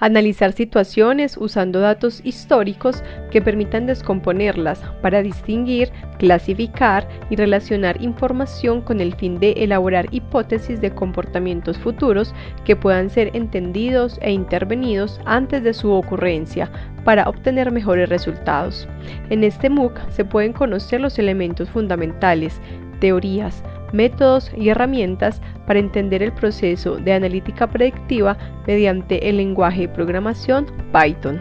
Analizar situaciones usando datos históricos que permitan descomponerlas para distinguir, clasificar y relacionar información con el fin de elaborar hipótesis de comportamientos futuros que puedan ser entendidos e intervenidos antes de su ocurrencia para obtener mejores resultados. En este MOOC se pueden conocer los elementos fundamentales, teorías, métodos y herramientas para entender el proceso de analítica predictiva mediante el lenguaje de programación Python.